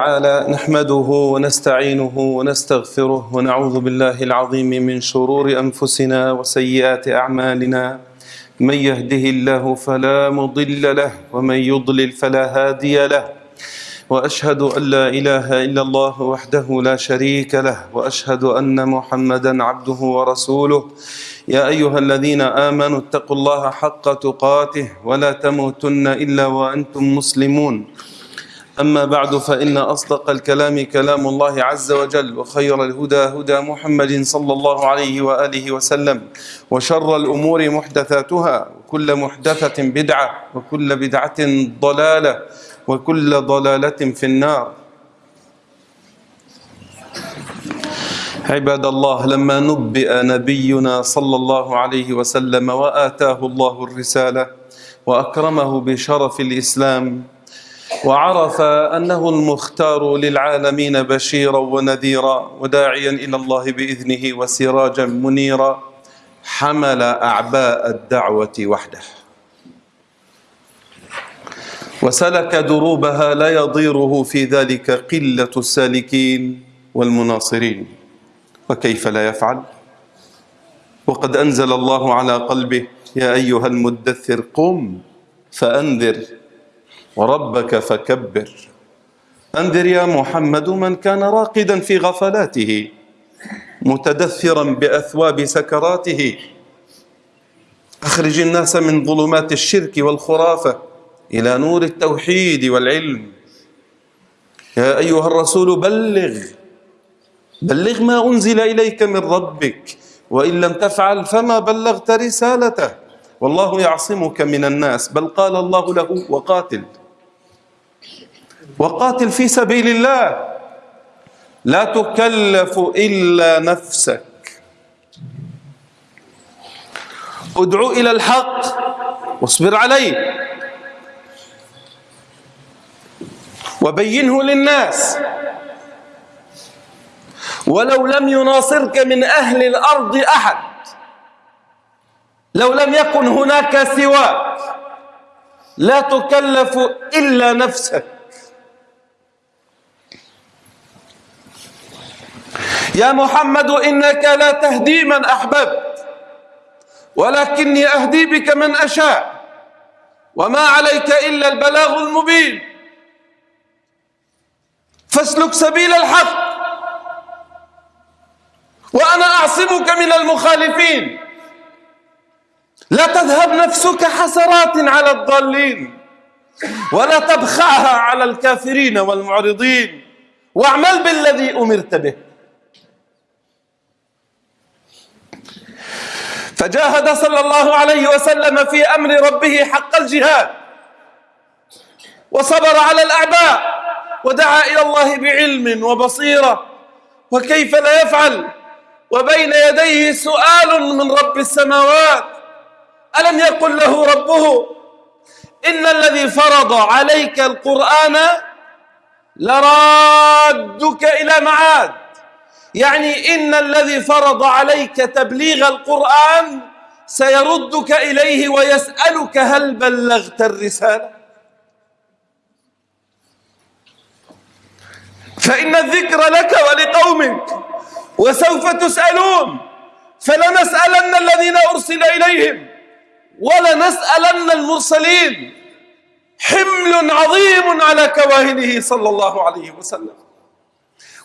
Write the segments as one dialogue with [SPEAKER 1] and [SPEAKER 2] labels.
[SPEAKER 1] تعالى نحمده ونستعينه ونستغفره ونعوذ بالله العظيم من شرور أنفسنا وسيئات أعمالنا. من يهده الله فلا مضل له ومن يضلل فلا هادي له. وأشهد أن لا إله إلا الله وحده لا شريك له وأشهد أن محمدا عبده ورسوله. يا أيها الذين آمنوا اتقوا الله حق تقاته ولا تموتن إلا وأنتم مسلمون. أما بعد فإن أصدق الكلام كلام الله عز وجل وخير الهدى هدى محمد صلى الله عليه وآله وسلم وشر الأمور محدثاتها وكل محدثة بدعة وكل بدعة ضلالة وكل ضلالة في النار. عباد الله لما نبئ نبينا صلى الله عليه وسلم وآتاه الله الرسالة وأكرمه بشرف الإسلام وعرف أنه المختار للعالمين بشيرا ونذيرا وداعيا إلى الله بإذنه وسراجا منيرا حمل أعباء الدعوة وحده. وسلك دروبها لا يضيره في ذلك قلة السالكين والمناصرين. وكيف لا يفعل؟ وقد أنزل الله على قلبه يا أيها المدثر قم فأنذر وربك فكبر. أنذر يا محمد من كان راقدا في غفلاته متدثرا بأثواب سكراته. أخرج الناس من ظلمات الشرك والخرافة إلى نور التوحيد والعلم. يا أيها الرسول بلغ بلغ ما أنزل إليك من ربك وإن لم تفعل فما بلغت رسالته. والله يعصمك من الناس بل قال الله له وقاتل. وقاتل في سبيل الله. لا تكلف إلا نفسك. ادعو إلى الحق واصبر عليه. وبينه للناس. ولو لم يناصرك من أهل الأرض أحد. لو لم يكن هناك سواك. لا تكلف إلا نفسك. يا محمد إنك لا تهدي من أحببت ولكني أهدي بك من أشاء وما عليك إلا البلاغ المبين. فاسلك سبيل الحق وأنا أعصمك من المخالفين. لا تذهب نفسك حسرات على الضالين ولا تبخعها على الكافرين والمعرضين واعمل بالذي أمرت به. فجاهد صلى الله عليه وسلم في أمر ربه حق الجهاد وصبر على الأعداء ودعا إلى الله بعلم وبصيرة وكيف لا يفعل؟ وبين يديه سؤال من رب السماوات ألم يقل له ربه؟ إن الذي فرض عليك القرآن لرادك إلى معاد. يعني إن الذي فرض عليك تبليغ القرآن سيردك إليه ويسألك هل بلغت الرسالة. فإن الذكر لك ولقومك وسوف تسألون فلنسألن الذين أرسل إليهم ولنسألن المرسلين. حمل عظيم على كواهنه صلى الله عليه وسلم.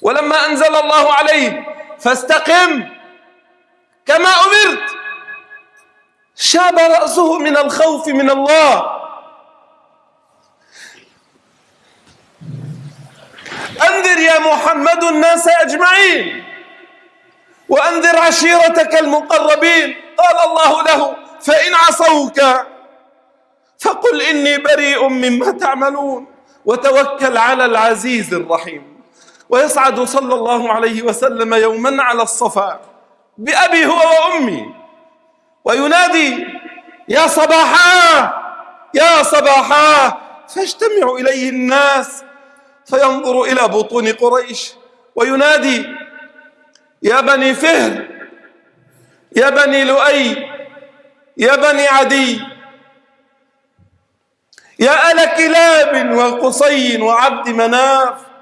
[SPEAKER 1] ولما أنزل الله عليه فاستقم كما أمرت. شاب رأسه من الخوف من الله. أنذر يا محمد الناس أجمعين وأنذر عشيرتك المقربين. قال الله له فإن عصوك فقل إني بريء مما تعملون وتوكل على العزيز الرحيم. ويصعد صلى الله عليه وسلم يوما على الصفا بأبي هو وأمي. وينادي يا صباحا! يا صباحا! فيجتمع إليه الناس فينظر إلى بطون قريش. وينادي يا بني فهر! يا بني لؤي! يا بني عدي! يا آل كلاب وقصي وعبد مناف!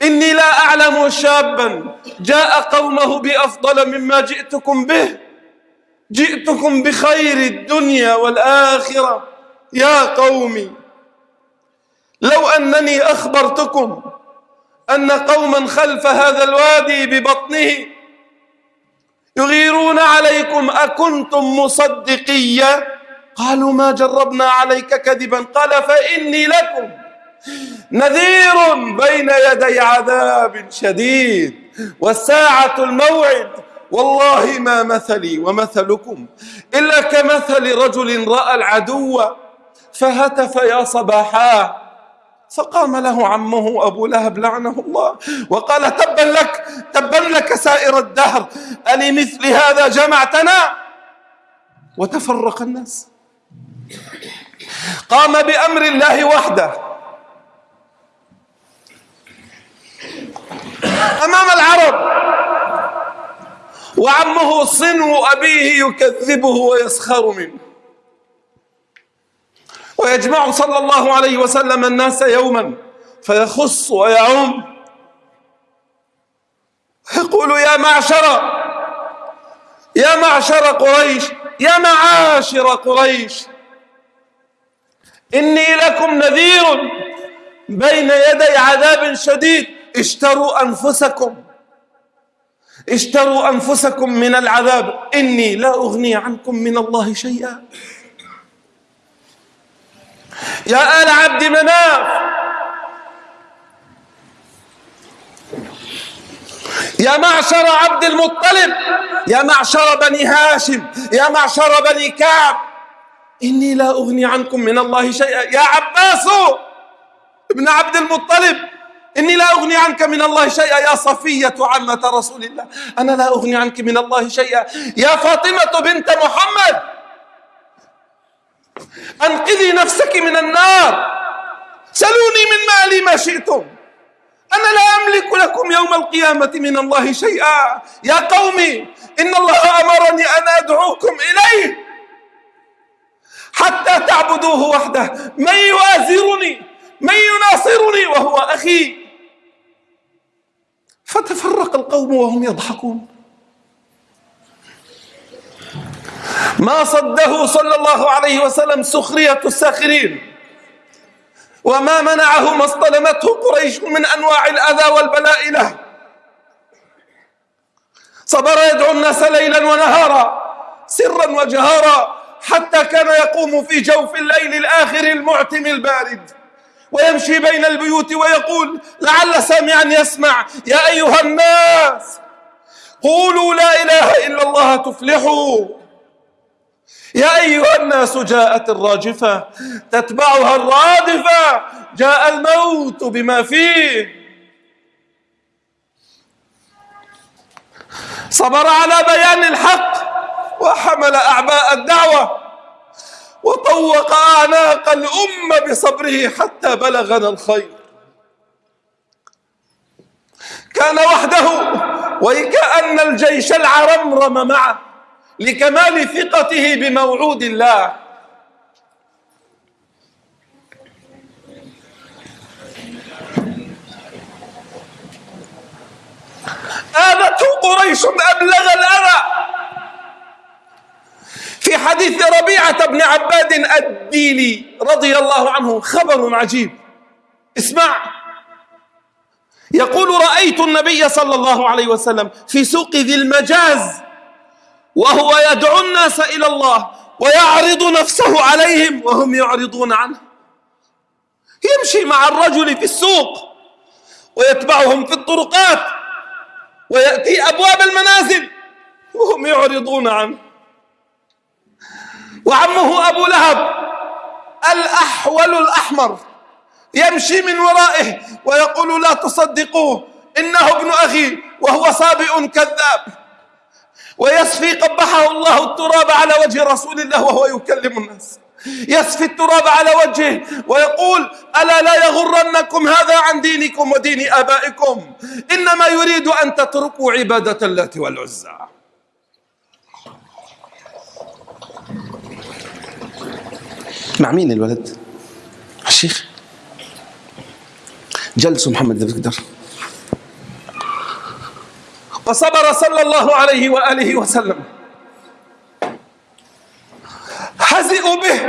[SPEAKER 1] كانوا شابا. جاء قومه بأفضل مما جئتكم به. جئتكم بخير الدنيا والآخرة. يا قومي لو أنني أخبرتكم أن قوما خلف هذا الوادي ببطنه يغيرون عليكم أكنتم مصدقية؟ قالوا ما جربنا عليك كذبا. قال فإني لكم. نذير بين يدي عذاب شديد والساعة الموعد والله ما مثلي ومثلكم. إلا كمثل رجل رأى العدو فهتف يا صباحا فقام له عمه أبو لهب لعنه الله وقال تبا لك تبا لك سائر الدهر ألمثل هذا جمعتنا؟ وتفرق الناس. قام بأمر الله وحده. أمام العرب. وعمه صنو أبيه يكذبه ويسخر منه. ويجمع صلى الله عليه وسلم الناس يوما فيخص ويعم. يقول يا معشر يا معشر قريش يا معاشر قريش إني لكم نذير بين يدي عذاب شديد. اشتروا أنفسكم. اشتروا أنفسكم من العذاب. إني لا أغني عنكم من الله شيئا. يا آل عبد مناف. يا معشر عبد المطلب. يا معشر بني هاشم. يا معشر بني كعب. إني لا أغني عنكم من الله شيئا. يا عباس ابن عبد المطلب. إني لا أغني عنك من الله شيئا يا صفية عمة رسول الله. أنا لا أغني عنك من الله شيئا. يا فاطمة بنت محمد أنقذي نفسك من النار. سلوني من مالي ما شئتم. أنا لا أملك لكم يوم القيامة من الله شيئا. يا قومي إن الله أمرني أن أدعوكم إليه حتى تعبدوه وحده. من يوازرني؟ من يناصرني وهو أخي؟ فتفرق القوم وهم يضحكون. ما صده صلى الله عليه وسلم سخرية الساخرين. وما منعه ما اصطلمته قريش من أنواع الأذى والبلاء له. صبر يدعو الناس ليلا ونهارا سرا وجهارا حتى كان يقوم في جوف الليل الآخر المعتم البارد. ويمشي بين البيوت ويقول لعل سامعا يسمع. يا أيها الناس قولوا لا إله إلا الله تفلحوا. يا أيها الناس جاءت الراجفة تتبعها الرادفة. جاء الموت بما فيه. صبر على بيان الحق وحمل أعباء الدعوة. وطوق أعناق الأمة بصبره حتى بلغنا الخير. كان وحده وكأن الجيش العرمرم معه لكمال ثقته بموعود الله. آذته قريش أبلغ الأذى. في حديث ربيعة بن عباد الديلي رضي الله عنه خبر عجيب. اسمع. يقول رأيت النبي صلى الله عليه وسلم في سوق ذي المجاز وهو يدعو الناس إلى الله ويعرض نفسه عليهم وهم يعرضون عنه. يمشي مع الرجل في السوق ويتبعهم في الطرقات ويأتي أبواب المنازل وهم يعرضون عنه. وعمه أبو لهب الأحول الأحمر يمشي من ورائه ويقول لا تصدقوه إنه ابن أخي وهو صابئ كذاب. ويسفي قبحه الله التراب على وجه رسول الله وهو يكلم الناس. يسفي التراب على وجهه ويقول ألا لا يغرنكم هذا عن دينكم ودين آبائكم؟ إنما يريد أن تتركوا عبادة اللات والعزى. مع مين الولد؟ الشيخ. جلسوا محمد بتقدر. وصبر صلى الله عليه وآله وسلم. حزئوا به.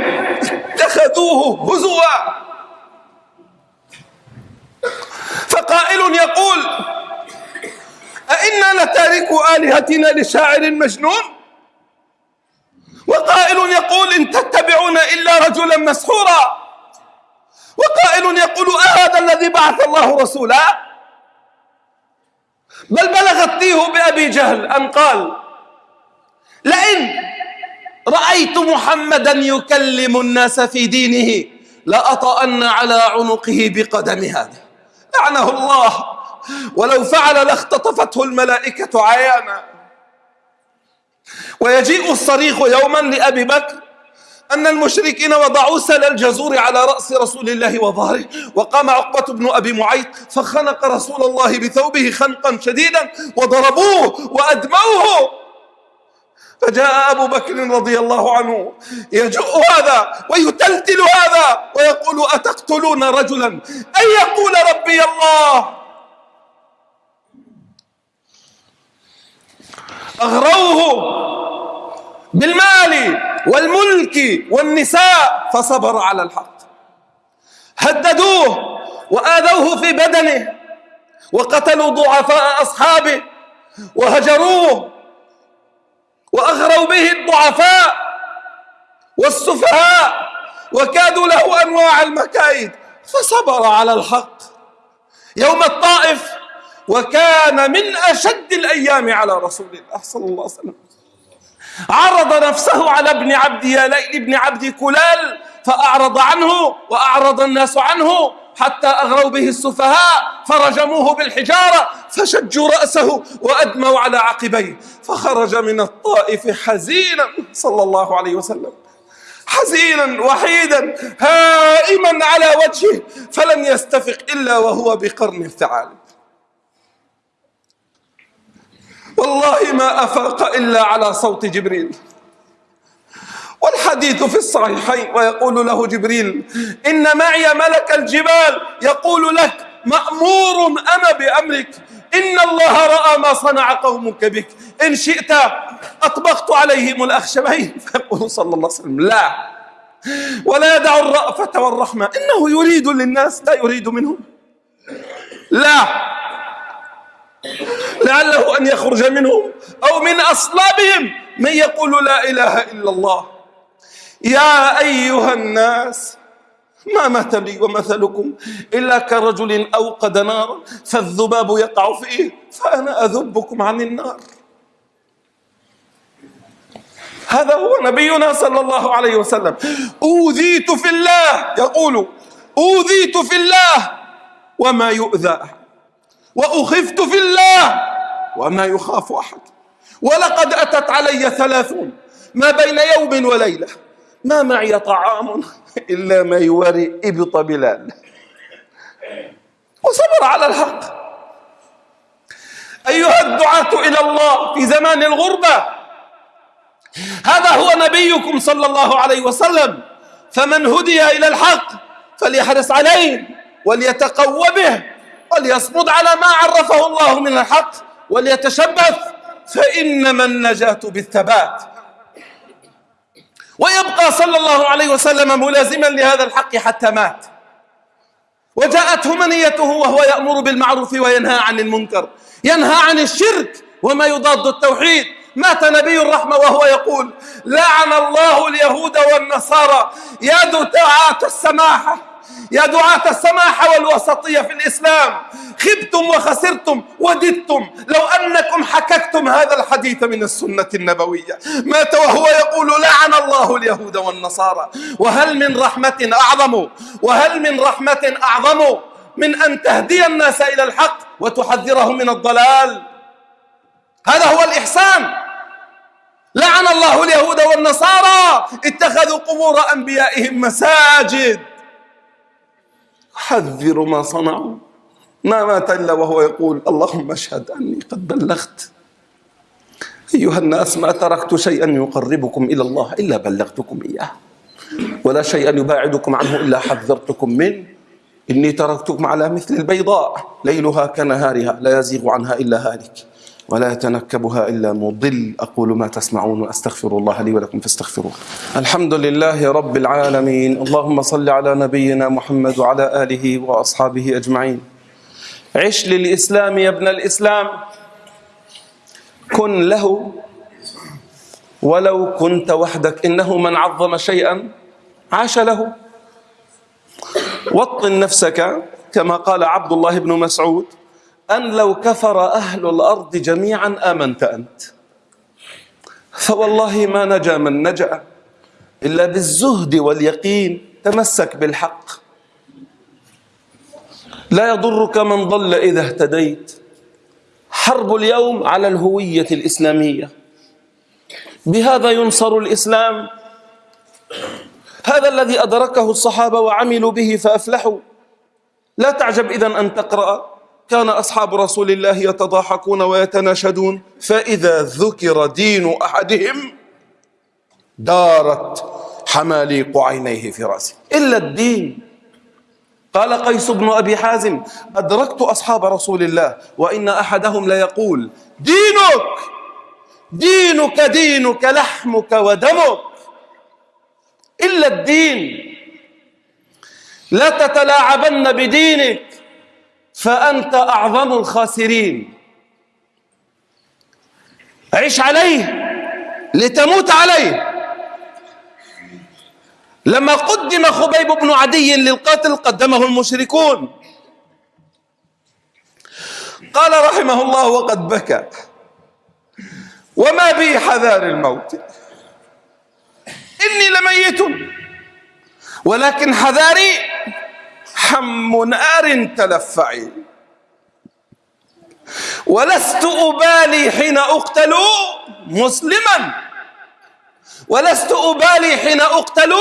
[SPEAKER 1] اتخذوه هزوا. فقائل يقول أئنا لتاركوا آلهتنا لشاعر مجنون؟ وقائل يقول إن تتبعون إلا رجلا مسحورا. وقائل يقول أهذا الذي بعث الله رسولا؟ بل بلغت تيه بأبي جهل أن قال لئن رأيت محمدا يكلم الناس في دينه لأطأن على عنقه بقدم هذا. لعنه الله. ولو فعل لاختطفته الملائكة عيانا. ويجيء الصريخ يوما لأبي بكر أن المشركين وضعوا سل الجزور على رأس رسول الله وظهره وقام عقبة بن أبي معيط فخنق رسول الله بثوبه خنقا شديدا وضربوه وأدموه. فجاء أبو بكر رضي الله عنه يجؤ هذا ويتلتل هذا ويقول أتقتلون رجلا؟ أن يقول ربي الله. أغروه بالمال والملك والنساء فصبر على الحق. هددوه وآذوه في بدنه وقتلوا ضعفاء أصحابه وهجروه وأغروا به الضعفاء والسفهاء وكادوا له أنواع المكايد فصبر على الحق. يوم الطائف وكان من أشد الأيام على رسول الله صلى الله عليه وسلم. عرض نفسه على ابن عبد يالين ابن عبد كلال فأعرض عنه وأعرض الناس عنه حتى أغروا به السفهاء فرجموه بالحجارة فشجوا رأسه وأدموا على عقبيه فخرج من الطائف حزينا صلى الله عليه وسلم. حزينا وحيدا هائما على وجهه فلم يستفق إلا وهو بقرن الثعالب. والله ما أفاق إلا على صوت جبريل. والحديث في الصحيحين ويقول له جبريل إن معي ملك الجبال يقول لك مأمور أنا بأمرك. إن الله رأى ما صنع قومك بك. إن شئت أطبقت عليهم الأخشبين. فيقول صلى الله عليه وسلم لا. ولا يدع الرأفة والرحمة. إنه يريد للناس لا يريد منهم. لا. لعله أن يخرج منهم أو من أصلابهم من يقول لا إله إلا الله. يا أيها الناس ما مثلي ومثلكم إلا كرجل أوقد نارا فالذباب يقع فيه فأنا أذبكم عن النار. هذا هو نبينا صلى الله عليه وسلم. أوذيت في الله يقول أوذيت في الله وما يؤذى. وأخفت في الله وما يخاف أحد. ولقد أتت علي ثلاثون. ما بين يوم وليلة. ما معي طعام إلا ما يواري إبط بلال. وصبر على الحق. أيها الدعاة إلى الله في زمان الغربة. هذا هو نبيكم صلى الله عليه وسلم. فمن هدي إلى الحق فليحرص عليه وليتقوى به. وليصمد على ما عرفه الله من الحق وليتشبث فإنما النجاة بالثبات. ويبقى صلى الله عليه وسلم ملازما لهذا الحق حتى مات. وجاءته منيته وهو يأمر بالمعروف وينهى عن المنكر. ينهى عن الشرك وما يضاد التوحيد. مات نبي الرحمة وهو يقول لعن الله اليهود والنصارى يا دعاة السماحة. يا دعاة السماحة والوسطية في الإسلام خبتم وخسرتم وددتم. لو أنكم حككتم هذا الحديث من السنة النبوية مات وهو يقول لعن الله اليهود والنصارى وهل من رحمة أعظم؟ وهل من رحمة أعظم من أن تهدي الناس إلى الحق وتحذرهم من الضلال؟ هذا هو الإحسان. لعن الله اليهود والنصارى. اتخذوا قبور أنبيائهم مساجد. حذر ما صنعوا. ما مات إلا وهو يقول اللهم اشهد أني قد بلغت. أيها الناس ما تركت شيئا يقربكم إلى الله إلا بلغتكم إياه. ولا شيئا يباعدكم عنه إلا حذرتكم منه. إني تركتكم على مثل البيضاء. ليلها كنهارها لا يزيغ عنها إلا هالك. ولا يتنكبها إلا مضل. أقول ما تسمعون وأستغفر الله لي ولكم فاستغفروه. الحمد لله رب العالمين. اللهم صل على نبينا محمد وعلى آله وأصحابه أجمعين. عش للإسلام يا ابن الإسلام. كن له ولو كنت وحدك. إنه من عظم شيئا عاش له. وطن نفسك كما قال عبد الله بن مسعود. أن لو كفر أهل الأرض جميعا آمنت أنت. فوالله ما نجا من نجأ إلا بالزهد واليقين. تمسك بالحق. لا يضرك من ضل إذا اهتديت. حرب اليوم على الهوية الإسلامية. بهذا ينصر الإسلام. هذا الذي أدركه الصحابة وعملوا به فأفلحوا. لا تعجب إذا أن تقرأ. كان أصحاب رسول الله يتضاحكون ويتناشدون فإذا ذكر دين أحدهم دارت حماليق عينيه في رأسه. إلا الدين. قال قيس بن أبي حازم أدركت أصحاب رسول الله وإن أحدهم ليقول دينك! دينك دينك لحمك ودمك. إلا الدين. لا تتلاعبن بدينك. فأنت أعظم الخاسرين. عش عليه لتموت عليه. لما قدم خبيب بن عدي للقاتل قدمه المشركون. قال رحمه الله وقد بكى. وما بي حذار الموت. إني لميت. ولكن حذاري حم نار تلفعي ولست أبالي حين أقتل مسلما. ولست أبالي حين أقتل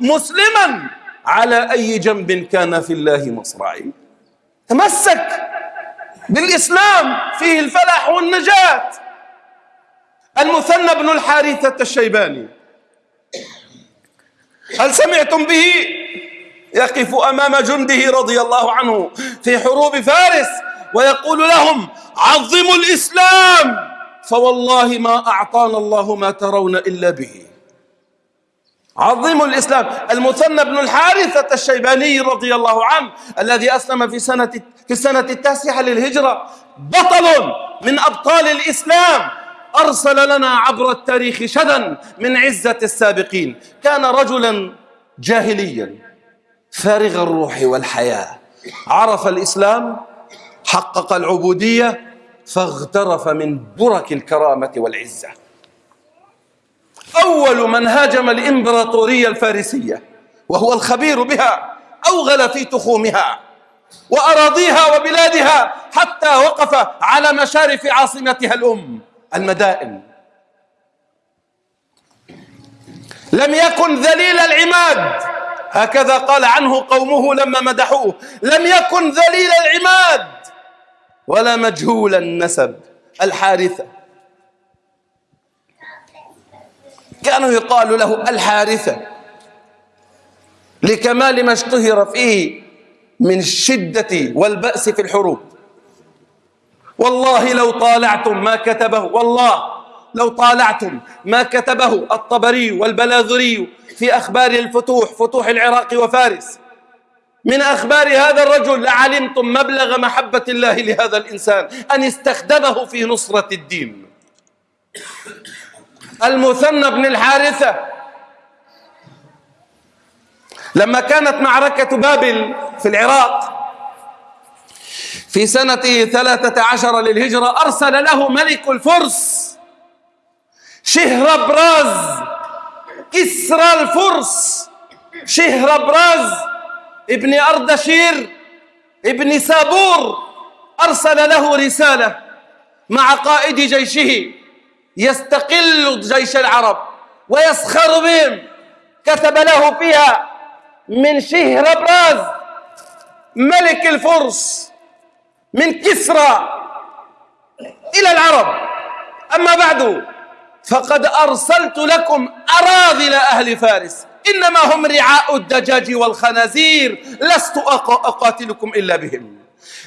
[SPEAKER 1] مسلما. على أي جنب كان في الله مصرعي تمسك بالإسلام فيه الفلاح والنجاة. المثنى بن الحارثة الشيباني. هل سمعتم به؟ يقف أمام جنده رضي الله عنه في حروب فارس ويقول لهم عظموا الإسلام فوالله ما أعطانا الله ما ترون إلا به. عظموا الإسلام. المثنى بن الحارثة الشيباني رضي الله عنه الذي أسلم في سنة في السنة التاسعة للهجرة بطل من أبطال الإسلام. أرسل لنا عبر التاريخ شدا من عزة السابقين. كان رجلا جاهليا. فارغ الروح والحياة. عرف الإسلام حقق العبودية فاغترف من برك الكرامة والعزة. أول من هاجم الإمبراطورية الفارسية وهو الخبير بها أوغل في تخومها وأراضيها وبلادها حتى وقف على مشارف عاصمتها الأم المدائن. لم يكن ذليل العماد هكذا قال عنه قومه لما مدحوه لم يكن ذليل العماد ولا مجهول النسب الحارثة. كانوا يقال له الحارثة لكمال ما اشتهر فيه من الشدة والبأس في الحروب. والله لو طالعتم ما كتبه والله لو طالعتم ما كتبه الطبري والبلاذري في أخبار الفتوح فتوح العراق وفارس. من أخبار هذا الرجل لعلمتم مبلغ محبة الله لهذا الإنسان أن استخدمه في نصرة الدين. المثنى بن الحارثة. لما كانت معركة بابل في العراق في سنة ثلاثة عشر للهجرة أرسل له ملك الفرس شهربراز كسرى الفرس شهربراز ابن أردشير ابن سابور أرسل له رسالة مع قائد جيشه يستقل جيش العرب ويسخر بهم. كتب له فيها من شهربراز ملك الفرس من كسرى إلى العرب. أما بعد فقد أرسلت لكم أراذل أهل فارس. إنما هم رعاء الدجاج والخنازير. لست أقاتلكم إلا بهم.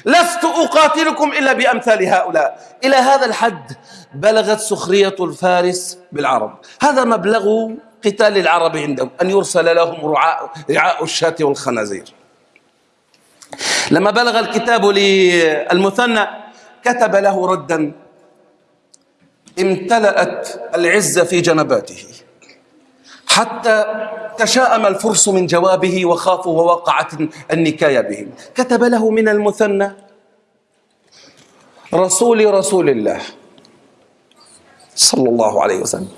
[SPEAKER 1] لست أقاتلكم إلا بأمثال هؤلاء. إلى هذا الحد بلغت سخرية الفارس بالعرب. هذا مبلغ قتال العرب عندهم. أن يرسل لهم رعاء, الشاة والخنازير. لما بلغ الكتاب للمثنى كتب له ردا امتلأت العزة في جنباته. حتى تشاءم الفرس من جوابه وخافوا ووقعت النكاية بهم. كتب له من المثنى رسول رسول الله. صلى الله عليه وسلم.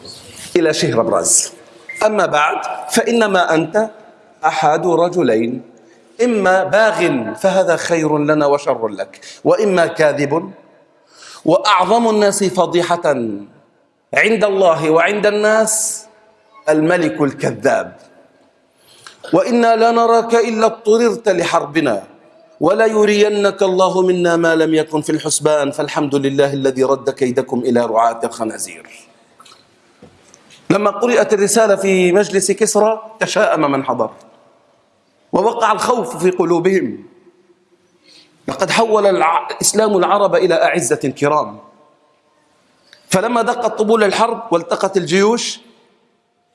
[SPEAKER 1] إلى شهر براز أما بعد فإنما أنت أحد رجلين. إما باغ فهذا خير لنا وشر لك وإما كاذب وأعظم الناس فضيحة عند الله وعند الناس الملك الكذاب. وإنا لا نراك إلا اضطررت لحربنا ولا يرينك الله منا ما لم يكن في الحسبان فالحمد لله الذي رد كيدكم إلى رعاة الخنازير. لما قرأت الرسالة في مجلس كسرى تشاءم من حضر ووقع الخوف في قلوبهم. لقد حول الإسلام العرب إلى أعزة كرام. فلما دقت طبول الحرب والتقت الجيوش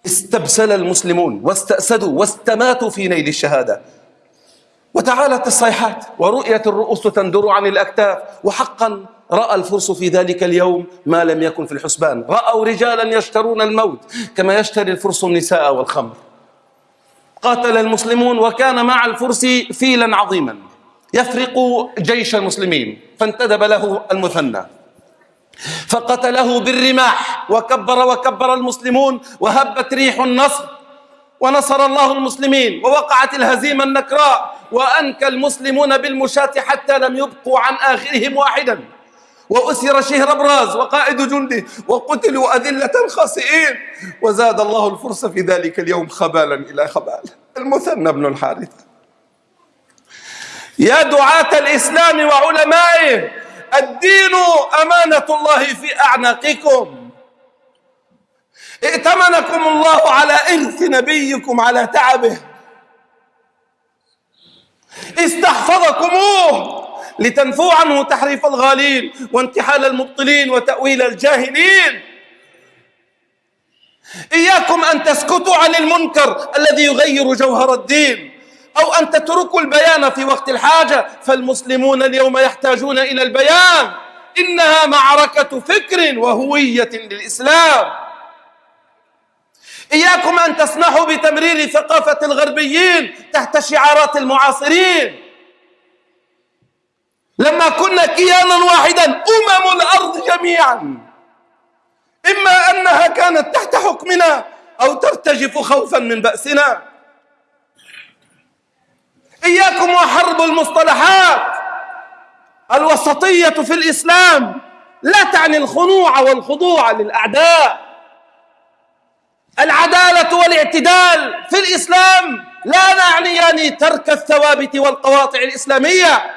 [SPEAKER 1] استبسل المسلمون واستأسدوا واستماتوا في نيل الشهادة. وتعالت الصيحات ورؤية الرؤوس تندر عن الأكتاف وحقا رأى الفرس في ذلك اليوم ما لم يكن في الحسبان. رأوا رجالا يشترون الموت كما يشتري الفرس النساء والخمر. قاتل المسلمون وكان مع الفرس فيلا عظيما. يفرق جيش المسلمين فانتدب له المثنى. فقتله بالرماح وكبر وكبر المسلمون وهبت ريح النصر. ونصر الله المسلمين ووقعت الهزيمة النكراء. وأنكى المسلمون بالمشاة حتى لم يبقوا عن آخرهم واحدا. وأسر شهر براز وقائد جنده وقتلوا أذلة خاسئين. وزاد الله الفرس في ذلك اليوم خبالا إلى خبال. المثنى بن الحارثة يا دعاة الإسلام وعلمائه الدين أمانة الله في أعناقكم. ائتمنكم الله على إرث نبيكم على تعبه. استحفظكموه لتنفوا عنه تحريف الغالين وانتحال المبطلين وتأويل الجاهلين. إياكم أن تسكتوا عن المنكر الذي يغير جوهر الدين. أو أن تتركوا البيان في وقت الحاجة فالمسلمون اليوم يحتاجون إلى البيان. إنها معركة فكر وهوية للإسلام. إياكم أن تسمحوا بتمرير ثقافة الغربيين تحت شعارات المعاصرين. لما كنا كيانا واحدا أمم الأرض جميعا. إما أنها كانت تحت حكمنا أو ترتجف خوفا من بأسنا. إياكم وحرب المصطلحات الوسطية في الإسلام لا تعني الخنوع والخضوع للأعداء. العدالة والاعتدال في الإسلام لا نعنيان ترك الثوابت والقواطع الإسلامية.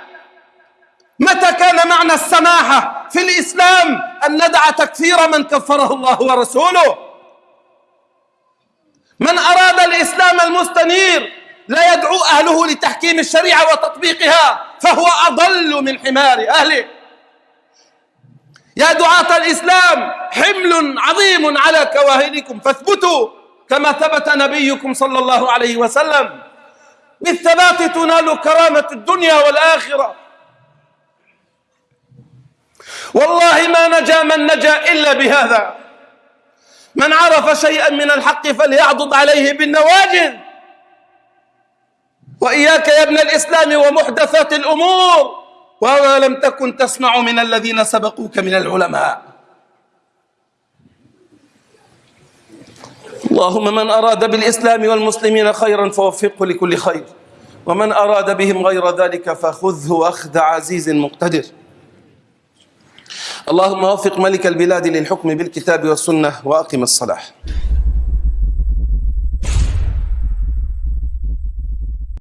[SPEAKER 1] متى كان معنى السماحة في الإسلام أن ندع تكفير من كفره الله ورسوله؟ من أراد الإسلام المستنير لا يدعو أهله لتحكيم الشريعة وتطبيقها فهو أضل من حمار أهله. يا دعاة الإسلام حمل عظيم على كواهلكم فاثبتوا كما ثبت نبيكم صلى الله عليه وسلم. بالثبات تنال كرامة الدنيا والآخرة. والله ما نجا من نجا إلا بهذا. من عرف شيئا من الحق فليعضد عليه بالنواجذ. وإياك يا ابن الإسلام ومحدثات الأمور. وما لم تكن تسمع من الذين سبقوك من العلماء. اللهم من أراد بالإسلام والمسلمين خيرا فوفقه لكل خير. ومن أراد بهم غير ذلك فخذه أخذ عزيز مقتدر. اللهم وفق ملك البلاد للحكم بالكتاب والسنة وأقم الصلاح